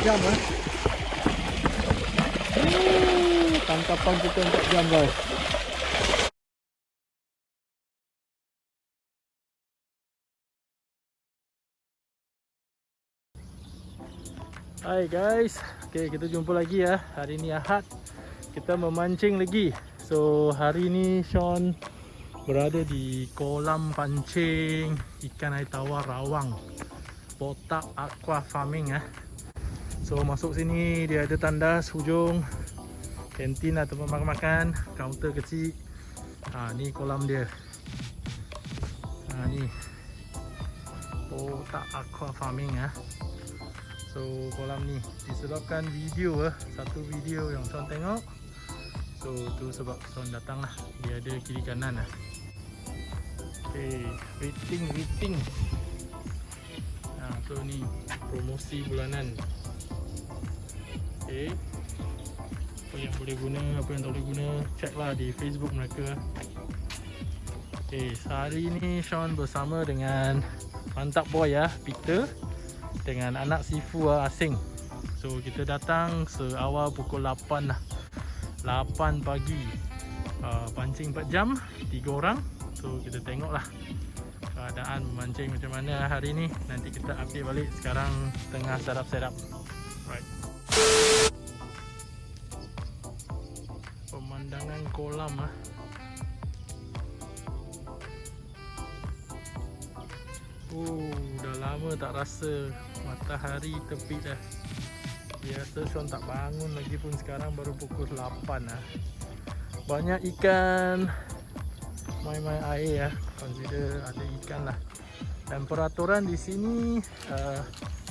jam eh. Tangkapan kita 4 jam guys. Hai guys. Okay, kita jumpa lagi ya. Hari ni Ahad. Kita memancing lagi. So, hari ni Sean berada di kolam pancing ikan air tawar rawang. Botak Aqua Farming eh. So, masuk sini dia ada tandas hujung kantin lah tempat makan-makan, kaunter kecil. Ha, ni kolam dia. Ha, ni. Botak Aqua Farming ah. So kolam ni disebabkan video eh Satu video yang Son tengok So tu sebab Son datang lah Dia ada kiri kanan lah Okay Rating rating ha, So ni Promosi bulanan Okay Apa yang boleh guna Apa yang tak boleh guna Check lah di Facebook mereka Okay Hari ni Sean bersama dengan Mantap boy ya Peter dengan anak sifu uh, asing. So kita datang seawal pukul 8 lah. 8 pagi. Uh, pancing 4 jam, 3 orang. So kita tengoklah keadaan memancing macam mana hari ni. Nanti kita update balik sekarang tengah setup-setup. Right. Kolam ah. Oh, dah lama tak rasa matahari tepi dah. Biasa Sean tak bangun lagi pun sekarang baru pukul 8 lah. Banyak ikan main-main air ya. Consider ada ikan lah. Dan peraturan di sini uh,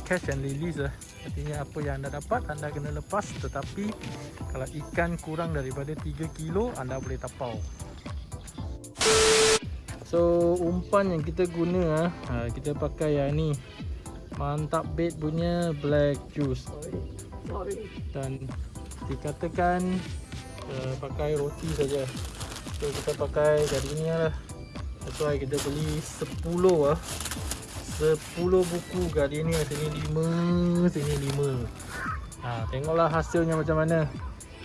catch and release lah. Artinya apa yang anda dapat anda kena lepas tetapi kalau ikan kurang daripada 3 kilo anda boleh tapau. So umpan yang kita guna ha, kita pakai yang ni mantap bait punya black juice dan dikatakan uh, pakai roti saja. So kita pakai ni lah. That's why kita beli 10 ah. 10 buku Gardenia sini 5 sini 5. Ha tengoklah hasilnya macam mana.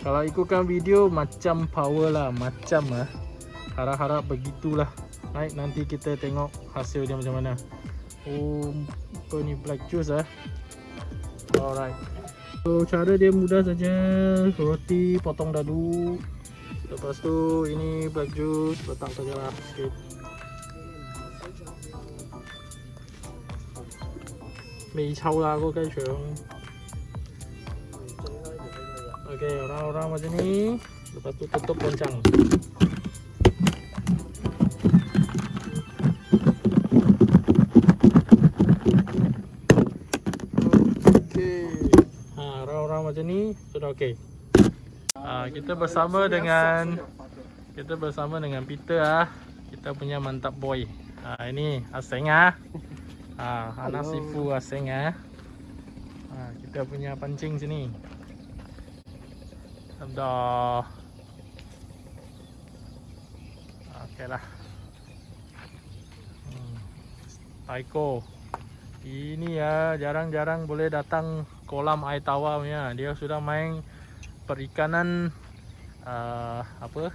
Kalau ikutkan video macam power lah, macam ah. Harap-harap begitulah. Baik, nanti kita tengok hasil dia macam mana. Oh, apa ni black juice ah. Alright. So cara dia mudah saja. Roti potong dadu. Lepas tu ini black juice letak sajalah sikit. Mei chau lah kau kai chong. Okay, orang-orang macam ni. Sudah okey. Ha, kita bersama dengan kita bersama dengan Peter ah. Kita punya mantap boy. Ha, ini Aseng ah. Ha, anak sifu Aseng ah. Ha, kita punya pancing sini. Dah. Okeylah. Hmm. Taiko. Ini ya jarang-jarang boleh datang kolam air tawar punya. Dia sudah main perikanan uh, apa?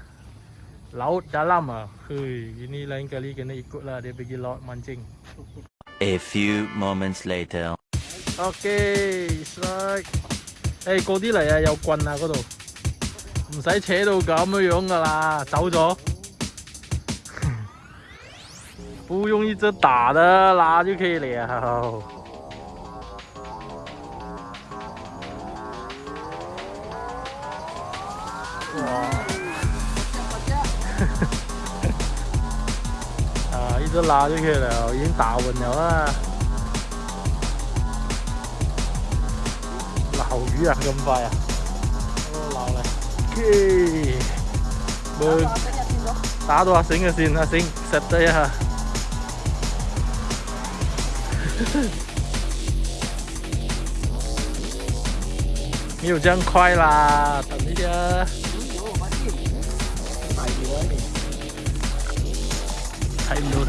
Laut dalam ah. Hui, ini lain kali kena ikutlah dia pergi laut mancing. A few moments later. Okay, strike. 诶嗰啲嚟啊，有棍啊嗰度，唔使扯到咁样噶啦，走咗。不用一直打的拉就可以了。哇！ cứ lo cái kia là diễn tạo mình nữa. Lầu dữ à, gầm vầy à? Lầu này. Kia bơi tá đồ xinh à xinh à xinh sạch đây à. Nhiều chân khoai là tận đi chứ 有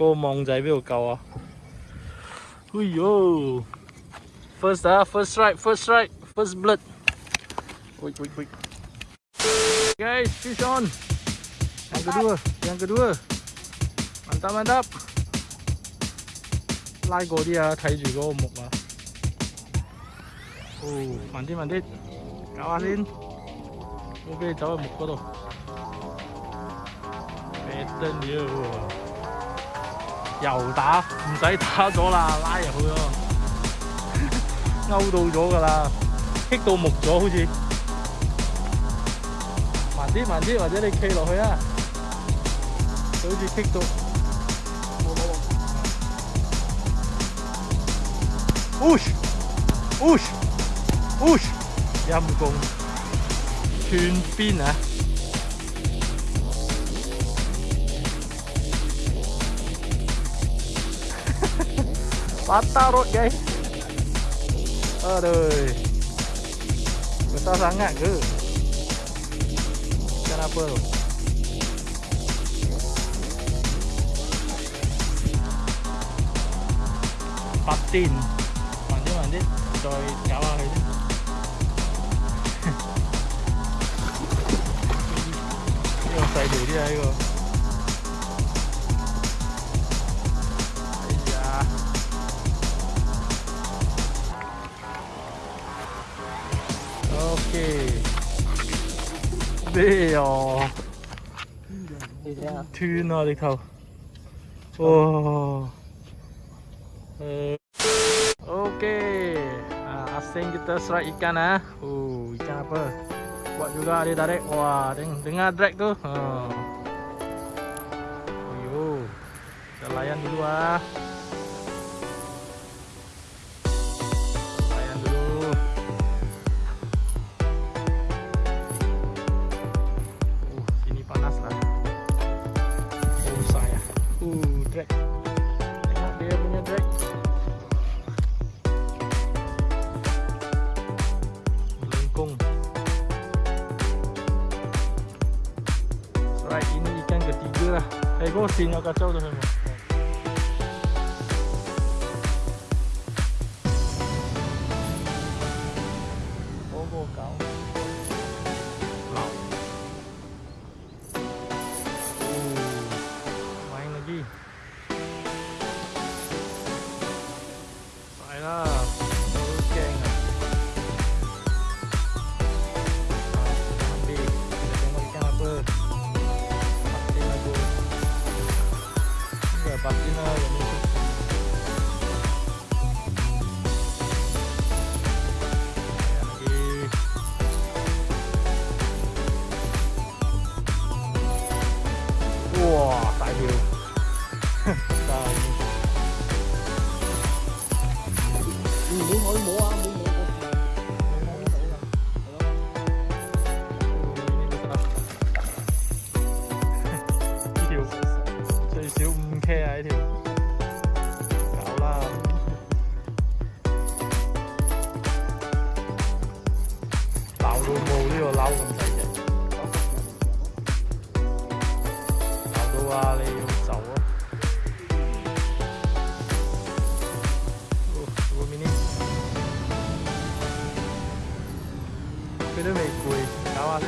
嗰、个网仔边度够啊？哎呦，first 啊，first strike，first strike，first blood。Wait, wait, wait. Guys, fish on. Yang kedua, yang kedua. Mantap, mantap. 拉过啲啊，睇住嗰个木啊。哦，慢啲慢啲，搞下先。我俾你走去木嗰度。better 了 又打，唔使打咗啦，拉入去咯，勾到咗噶啦，棘到木咗好似。慢啲慢啲，或者你企落去啊，佢好似棘到。Push push push，阴公断边啊 ！patah rod guys. Aduh. Besar sangat ke? Ikan apa tu? Patin. Mandi rồi kéo vào đây cái con xài đuổi bê ồ Như thế hả? thuyền rồi đi thầu wow Eh, ok ah, asing kita strike ikan ah oh ikan apa buat juga dia tarik wah deng dengar drag tu oh yo kita layan dulu ah Eh, kau Trời Ừ, muốn hỏi mua 그놈의 꼬이 나와서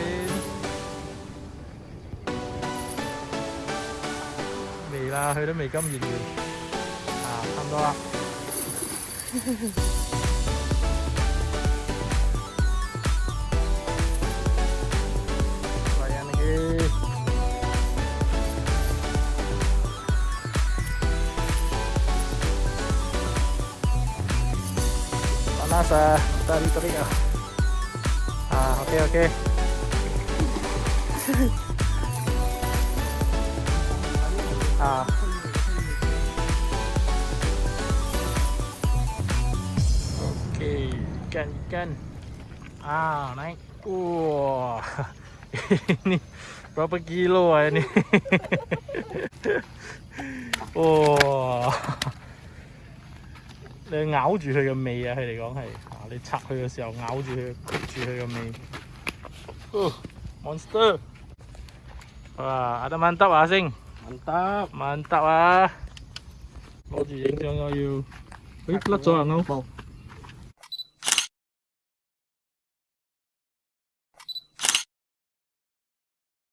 mì là hơi đó mì cơm gì vậy à tham đo rồi anh kia panas ah tadi tadi ah okey okey. ah. Okey, ikan ikan. Ah, naik. Wah. ini berapa kilo ah ini? Wah. 你咬住佢嘅尾啊！佢哋讲系啊，你拆佢嘅时候咬住佢，焗住佢嘅尾。 Uh, monster. Wah, ada mantap ah sing. Mantap, mantap ah. Bau di jeng jeng ayu. Hei, pelat jalan no. Bau.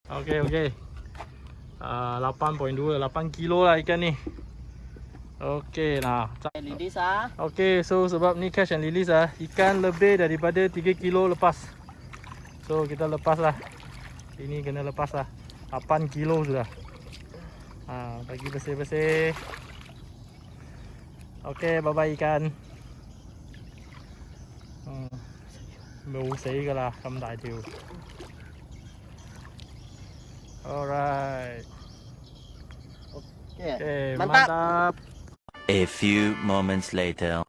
Okey okay. Uh, 8.2, 8 kilo lah ikan ni. Okey nah. Release ah. Okey, so sebab ni catch and release ah, ikan lebih daripada 3 kilo lepas. So kita lepas lah. Ini kena lepas lah. 8 kilo sudah. Ha, bagi bersih-bersih. Okey, bye bye ikan. Hmm. 冇死噶啦，咁大条。Alright， Okay. okay, Mantap. mantap. A few moments later.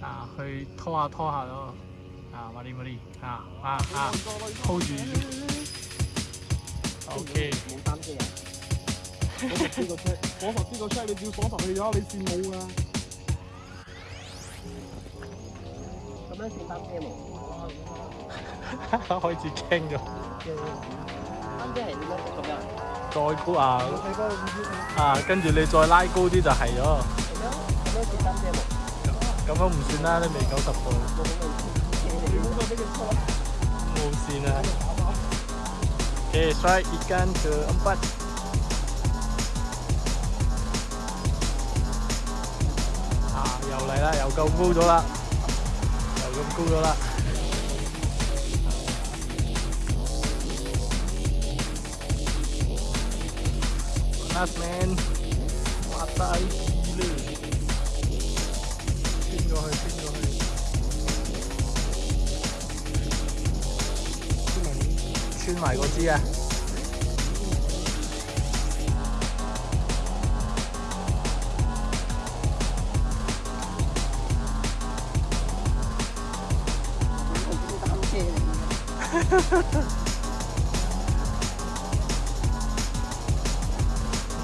啊，去拖下拖下咯， 啊，麻利麻利，啊啊啊，hold 住，OK，冇担遮啊！我十呢个车，我十呢个车，你照锁实去咗，你羡慕啊！咁样算担遮冇？开始倾咗，担遮系点样咁样？再高啊，我睇嗰个唔知啊，跟住你再拉高啲就系咗，咁样咁样算担遮冇？咁样唔算啦，你未九十度， Musina Okay, try ikan keempat. À, dầu lại là dầu công cu rồi là Dầu công cu rồi là Last man What the 埋嗰支啊！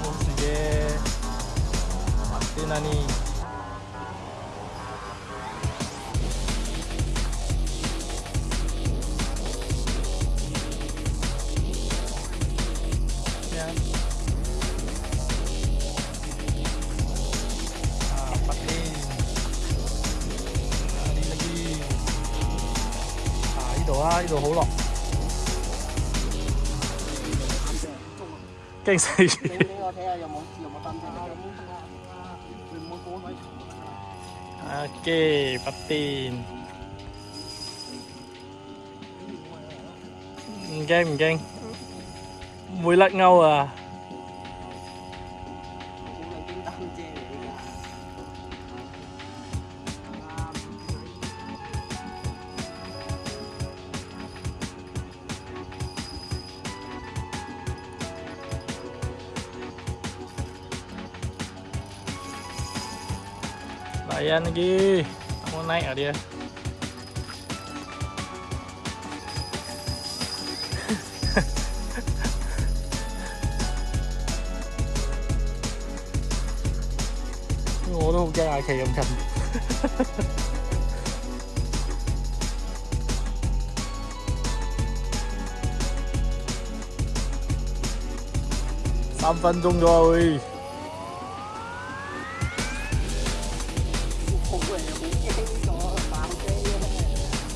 冇事嘅，啲啦你。度啊，呢度好落。惊死你鱼。俾我睇下有冇有冇担遮嘅？你唔好过位。 Okey, patin.唔惊唔惊，唔会甩钩啊！ Ayan lagi. Nak mau naik lah dia. Ngồi nó không cho ai kỳ ông Thành. Tam phân chung rồi.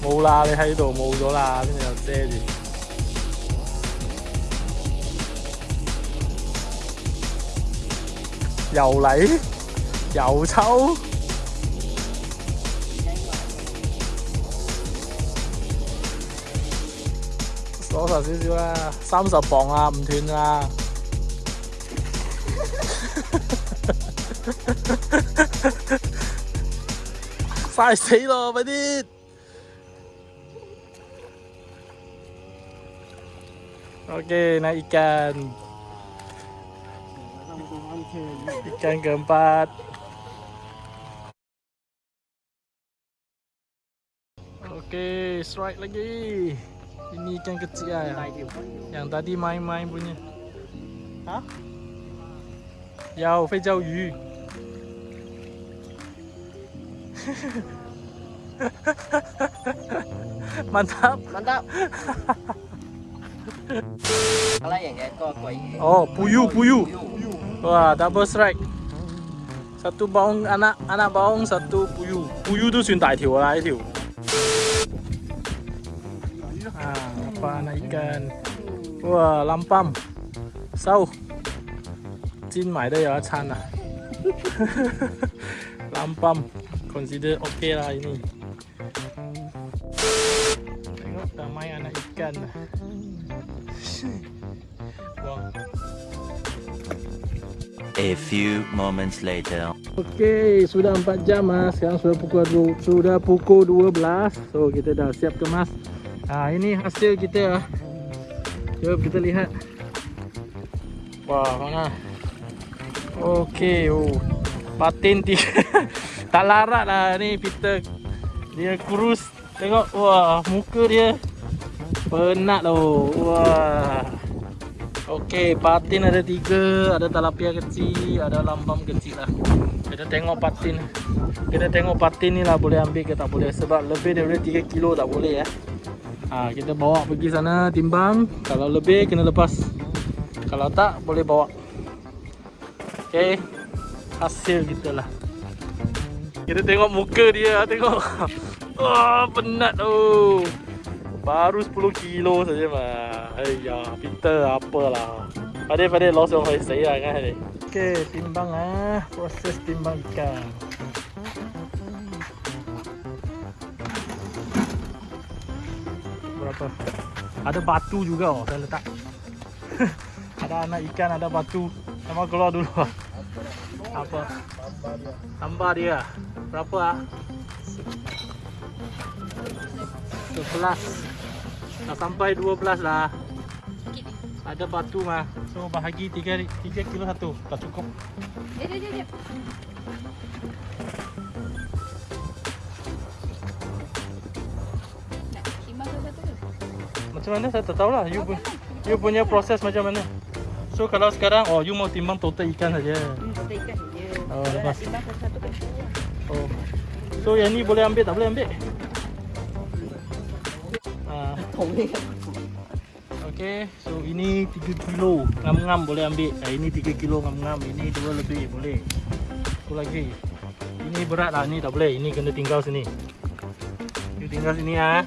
冇啦，你喺度冇咗啦，跟住又遮住。又嚟，又抽，鎖實少少啦，三十磅啊，唔斷啊！嘥死咯，快啲！Oke, naik ikan. Ikan keempat. Okey, strike lagi. Ini ikan kecil lah yang, yang tadi main-main punya. Ha? Yao, fei jiao yu. Mantap. Mantap. Oh, puyu puyu. Wah, double strike. Satu baung anak anak baung satu puyu. Puyu tu sudah dah tiu lah tiu. Ah, apa anak ikan? Wah, lampam. Sau. Jin mai dah ya chan lah. Lampam. Consider okay lah ini. Tengok tamai anak ikan lah. A few moments later. Okey, sudah 4 jam ah. Sekarang sudah pukul sudah pukul 12. So kita dah siap kemas. Ah, ini hasil kita ah. Jom kita lihat. Wah, mana? Okey, oh. Patin tiga. tak larat lah ni Peter. Dia kurus. Tengok, wah, muka dia penat loh. Wah. Okey, patin ada tiga, ada talapia kecil, ada lambam kecil lah. Kita tengok patin. Kita tengok patin ni lah boleh ambil ke tak boleh sebab lebih daripada 3 kilo tak boleh ya. Ha, kita bawa pergi sana timbang. Kalau lebih kena lepas. Kalau tak boleh bawa. Okey. Hasil kita lah. Kita tengok muka dia, tengok. Wah, penat tu. Baru 10 kilo saja mah. Ayya, Peter apalah. Pada pada loss yang saya saya kan ni. Okey, timbang ah, proses timbang ikan. Berapa? Ada batu juga oh, saya letak. ada anak ikan, ada batu. Sama keluar dulu. ah. Apa? Tambah dia. Berapa ah? 11 Dah sampai 12 lah. Ada batu mah. So bahagi 3, 3 kilo satu. Tak cukup. Dia. Nak timbang satu tu. Macam mana? Saya tak tahu lah you, pu- you punya proses macam mana? So kalau sekarang Oh you mau timbang total ikan saja. Hmm, satu ikan je. Oh, Kalau lepas. timbang satu-satu. Kan. Oh. So yang ni boleh ambil tak boleh ambil Ah. Okay, so ini 3 kilo ngam-ngam boleh ambil. Ah, ini 3 kilo ngam-ngam, ini dua lebih boleh. Satu lagi. Ini berat lah, ni tak boleh. Ini kena tinggal sini. You tinggal sini ah.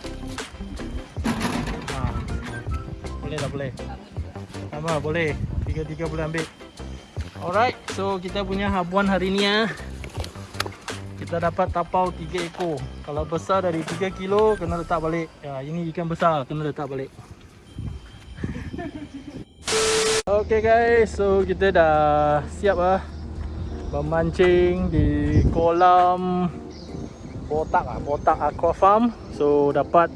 Ha. Boleh tak boleh? Sama boleh. Tiga-tiga boleh ambil. Alright, so kita punya habuan hari ni ah. Kita dapat tapau 3 ekor. Kalau besar dari 3 kilo kena letak balik. Ya, ini ikan besar kena letak balik. Okay guys, so kita dah siap lah memancing di kolam botak ah, botak aqua farm. So dapat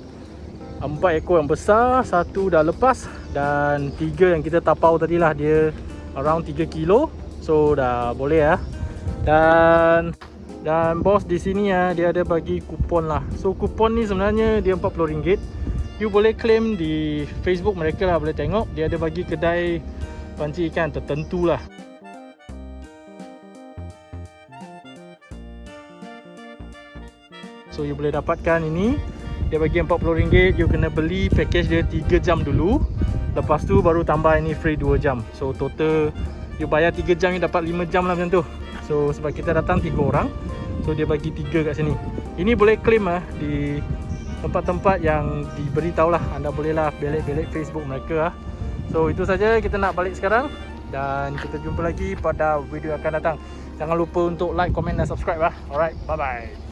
empat ekor yang besar, satu dah lepas dan tiga yang kita tapau tadi lah dia around 3 kilo. So dah boleh ya. Dan dan bos di sini ya dia ada bagi kupon lah. So kupon ni sebenarnya dia RM40. You boleh claim di Facebook mereka lah boleh tengok dia ada bagi kedai pancing ikan tertentu lah. So you boleh dapatkan ini Dia bagi RM40 You kena beli package dia 3 jam dulu Lepas tu baru tambah ini free 2 jam So total You bayar 3 jam You dapat 5 jam lah macam tu So sebab kita datang 3 orang So dia bagi 3 kat sini. Ini boleh claim lah Di tempat-tempat yang diberitahu lah Anda boleh lah belik-belik Facebook mereka lah So itu saja. Kita nak balik sekarang Dan kita jumpa lagi pada video akan datang. Jangan lupa untuk like, komen dan subscribe lah Alright, bye bye